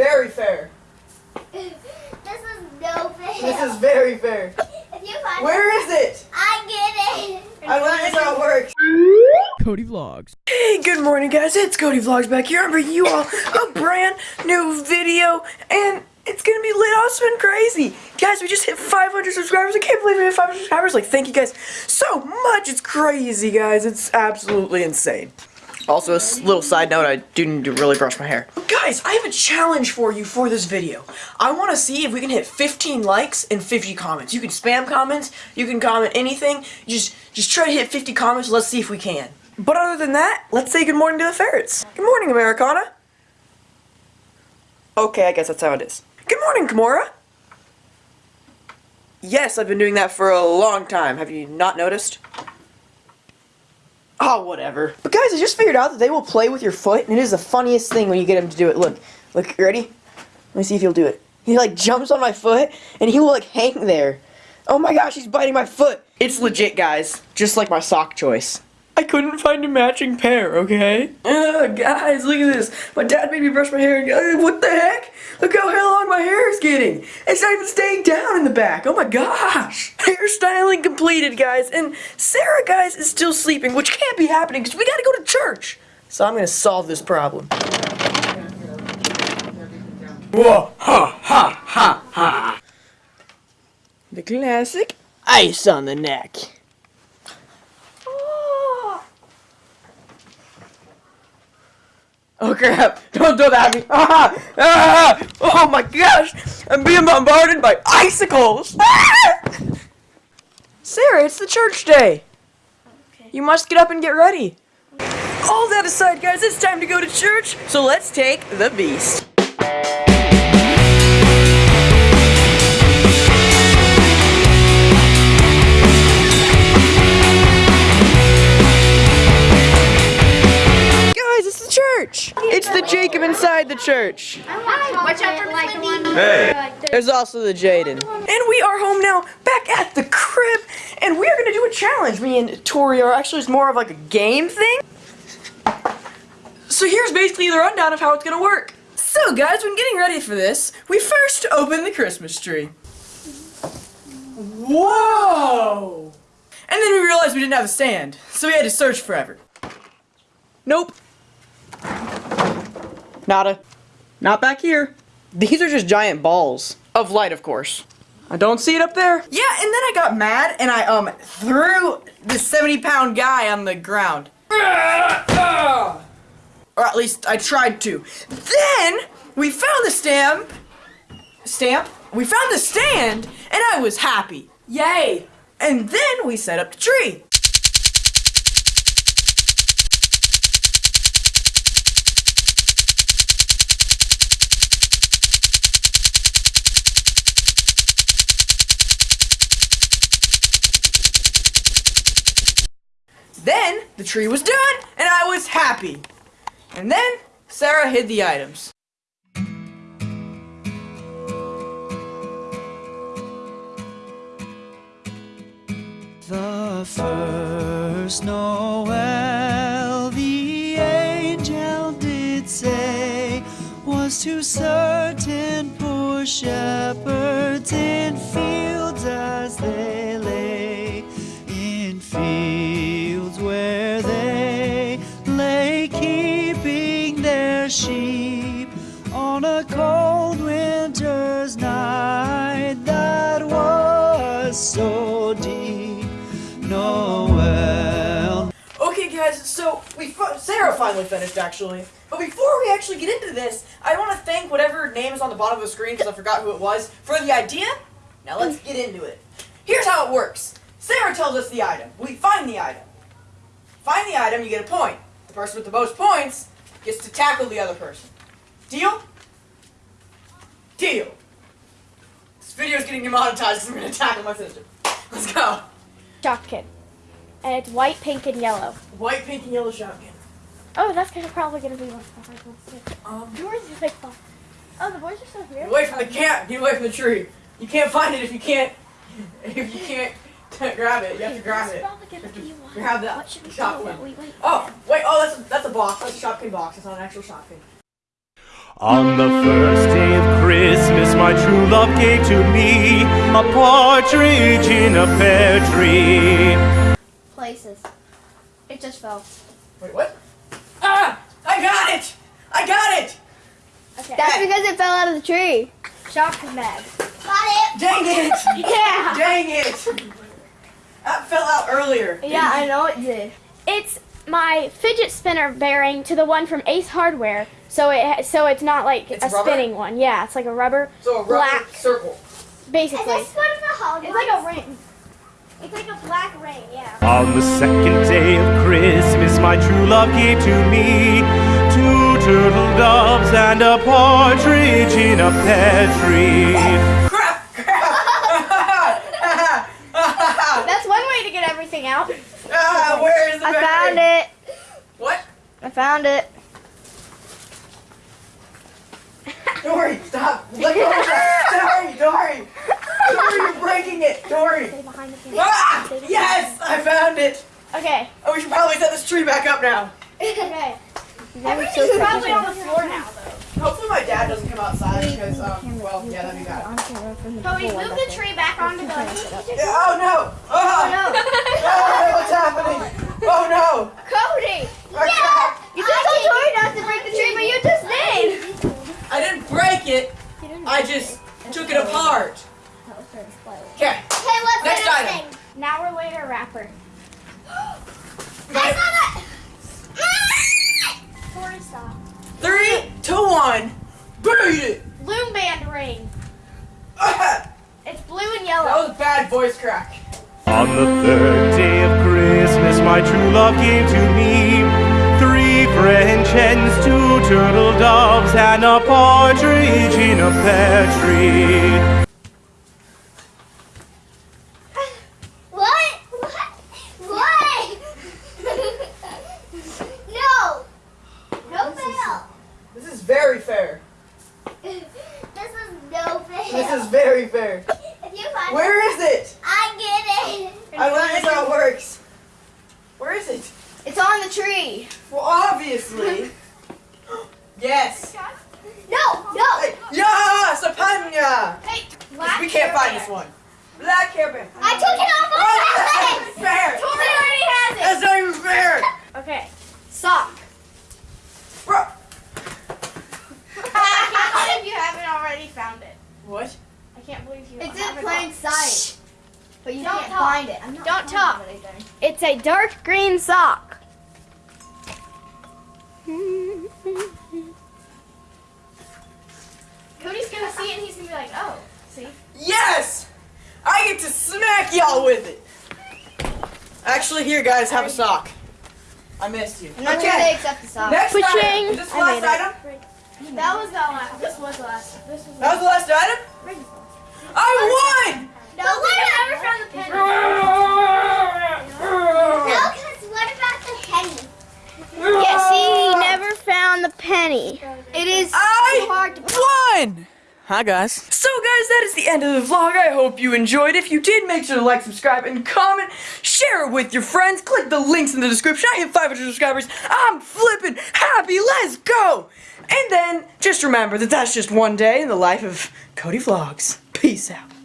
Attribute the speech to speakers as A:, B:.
A: very fair.
B: this is no fair.
A: This is very fair.
B: If you find
A: Where is it?
B: I get it.
A: I learned how it works.
C: Cody Vlogs.
A: Hey, good morning, guys. It's Cody Vlogs back here. I'm bringing you all a brand new video, and it's gonna be lit awesome and crazy. Guys, we just hit 500 subscribers. I can't believe we hit 500 subscribers. Like, thank you guys so much. It's crazy, guys. It's absolutely insane. Also, a little side note, I do need to really brush my hair. Guys, I have a challenge for you for this video. I want to see if we can hit 15 likes and 50 comments. You can spam comments, you can comment anything. Just, just try to hit 50 comments. Let's see if we can. But other than that, let's say good morning to the ferrets. Good morning, Americana. Okay, I guess that's how it is. Good morning, Kimura. Yes, I've been doing that for a long time. Have you not noticed? Oh, whatever. But guys, I just figured out that they will play with your foot, and it is the funniest thing when you get him to do it. Look, look, you ready? Let me see if he'll do it. He like jumps on my foot, and he will like hang there. Oh my gosh, he's biting my foot. It's legit, guys. Just like my sock choice. I couldn't find a matching pair, okay? Ugh, guys, look at this. My dad made me brush my hair and uh, what the heck? Look how long my hair is getting. It's not even staying down in the back. Oh my gosh. Hairstyling completed, guys. And Sarah, guys, is still sleeping, which can't be happening because we gotta go to church. So I'm gonna solve this problem. Whoa, ha, ha, ha, ha. The classic ice on the neck. Ah. Oh crap! Don't do that at me! Ah! Ah! Oh my gosh! I'm being bombarded by icicles! Ah! Sarah, it's the church day! You must get up and get ready. All that aside, guys, it's time to go to church, so let's take the beast. Inside the church.
B: Watch out for like one.
A: There's also the Jaden. And we are home now, back at the crib, and we are gonna do a challenge. Me and Tori are actually it's more of like a game thing. So here's basically the rundown of how it's gonna work. So guys, when getting ready for this, we first open the Christmas tree. Whoa! And then we realized we didn't have a stand, so we had to search forever. Nope. Nada. Not back here. These are just giant balls. Of light, of course. I don't see it up there. Yeah, and then I got mad and I um threw the 70 pound guy on the ground. Or at least I tried to. Then we found the stamp. Stamp? We found the stand and I was happy. Yay! And then we set up the tree. Then the tree was done and I was happy. And then Sarah hid the items.
D: The first Noel, the angel did say, was to certain poor shepherds in fields as they sheep on a cold winter's night that was so deep. Noel.
A: Okay, guys, so we Sarah finally finished actually. But before we actually get into this, I want to thank whatever name is on the bottom of the screen because I forgot who it was for the idea. Now let's get into it. Here's how it works. Sarah tells us the item. We find the item. Find the item, you get a point. The person with the most points gets to tackle the other person. Deal? Deal. This video is getting demonetized because I'm going to tackle my sister. Let's go.
E: Shopkin. And it's white, pink, and yellow.
A: White, pink, and yellow shotgun.
E: Oh, that's gonna probably gonna be one of the hard ones too.
A: Um,
E: Yours is like fun. Oh, the boys are so weird.
A: Get away from the cat. Get away from the tree. You can't find it if you can't. If you can't grab it, you have to grab it. Grab that
E: What should we
A: shotgun.
E: do? Wait, wait.
A: Oh, wait. Oh, that's a, that's a box. That's a shotgun box. It's not an actual shotgun.
F: On the first day of Christmas, my true love gave to me a partridge in a pear tree.
E: Places. It just fell.
A: Wait, what? Ah! I got it! I got it!
E: Okay.
G: That's because it fell out of the tree.
E: Shock is mad.
B: Got it.
A: Dang it!
E: Yeah.
A: Dang it! That fell out earlier.
G: Yeah, I know it did.
E: It's my fidget spinner bearing to the one from Ace Hardware. So it so it's not like
A: It's
E: a
A: rubber?
E: spinning one. Yeah, it's like a rubber,
A: So a rubber
E: Black.
A: circle.
B: Is
E: basically.
B: this one of the hard
E: It's like a ring. It's like a black ring. Yeah.
F: On the second day of Christmas, my true love gave to me two turtle doves and a partridge in a pear tree.
A: Crap! Crap!
E: That's one way to get everything out.
A: ah, where is the
G: I
A: battery?
G: found it.
A: What?
G: I found it.
A: Dory, stop! Let go of that! Dory, Dory! Dory, you're breaking it! Dory!
E: The.
A: Ah!
E: Stay
A: Yes! I found it!
E: Okay.
A: Oh, we should probably set this tree back up now.
E: Okay. Everything's probably on the floor now, though.
A: Hopefully my dad doesn't come outside because, um, well, yeah, that'd be bad.
E: Cody, move the tree back onto the.
A: Yeah, oh no! Oh,
E: no.
A: Oh, what's happening? Oh no!
E: Cody!
A: Yeah!
G: You just told Tori not to break the tree, but you just did.
A: I didn't break it. I just took it apart. Okay.
B: Hey, what's
A: Next
B: the next
A: item.
B: thing?
E: Now we're later wrapper.
B: I saw that.
E: Tori, stop.
A: Three, two, one. Beat it.
E: Loom band ring. It's blue and yellow.
A: was bad voice crack.
F: On the third day of Christmas, my true love gave to me three French hens, two turtle doves, and a partridge in a pear tree.
B: What? What? What? no. No fail.
A: This is very fair.
B: This is no fail.
A: This is very fair.
B: If you find
A: Where is it?
B: I get it.
A: I learned how it works. Where is it?
G: It's on the tree.
A: Well, obviously. yes.
B: No, no.
A: Hey, yes, a panya.
E: Hey,
A: We can't find
E: Bear.
A: this one. Black hair band.
B: I took it off
A: Oh,
B: my
A: that's not even fair.
E: Tori already has it.
A: That's not even fair.
E: Okay. Sock.
A: Bro.
E: I can't believe you haven't already found it.
A: What?
E: I can't believe you
G: It's in
E: haven't.
G: plain sight. But you
E: Don't
G: can't
E: talk.
G: find it. I'm not
E: Don't talk.
G: anything.
E: It's a dark green sock. Cody's gonna see it and he's gonna be like, oh, see?
A: Yes! I get to smack y'all with it. Actually, here, guys, have a sock. I missed you.
G: I'm not sure they accept the sock.
A: Next
E: Pushing.
A: item. Is this the last
E: made it.
A: item?
E: That was the last. This was the last. This was the
A: That was the last item? I won!
B: No, what
E: never
B: about,
E: found the penny.
B: no, because what about the penny?
G: Yeah, see, he never found the penny. It is
A: I
G: too hard to
A: won! Hi guys. So guys, that is the end of the vlog. I hope you enjoyed. If you did, make sure to like, subscribe, and comment. Share it with your friends. Click the links in the description. I hit 500 subscribers. I'm flipping happy. Let's go! And then, just remember that that's just one day in the life of Cody Vlogs. Peace out.